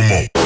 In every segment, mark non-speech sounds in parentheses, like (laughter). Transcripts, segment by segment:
come on.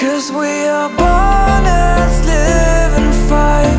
Cause we are born as living fire.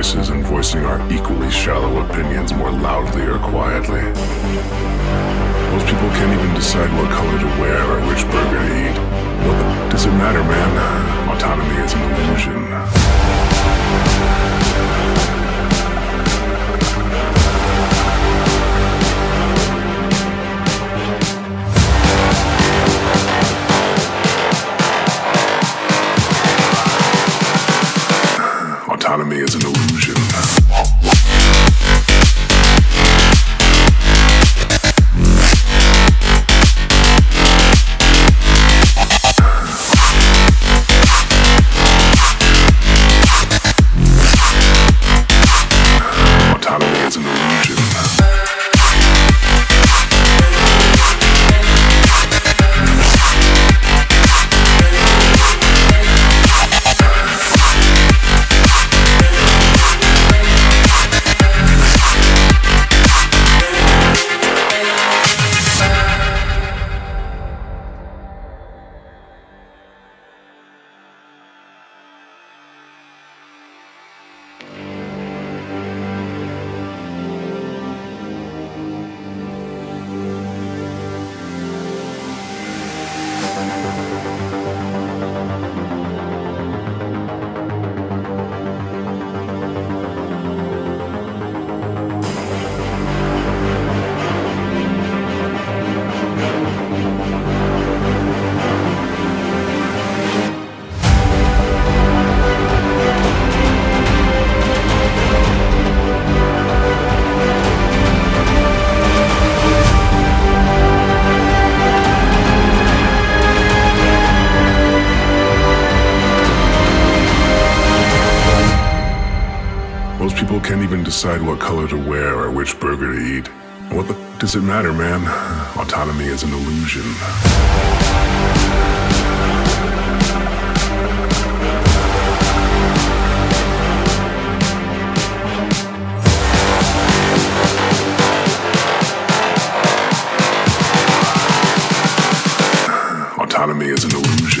voices and voicing our equally shallow opinions more loudly or quietly. Most people can't even decide what color to wear or which burger to eat. What does it matter, man? Autonomy is an illusion. People can't even decide what color to wear or which burger to eat. What the does it matter, man? (sighs) Autonomy is an illusion. (sighs) Autonomy is an illusion.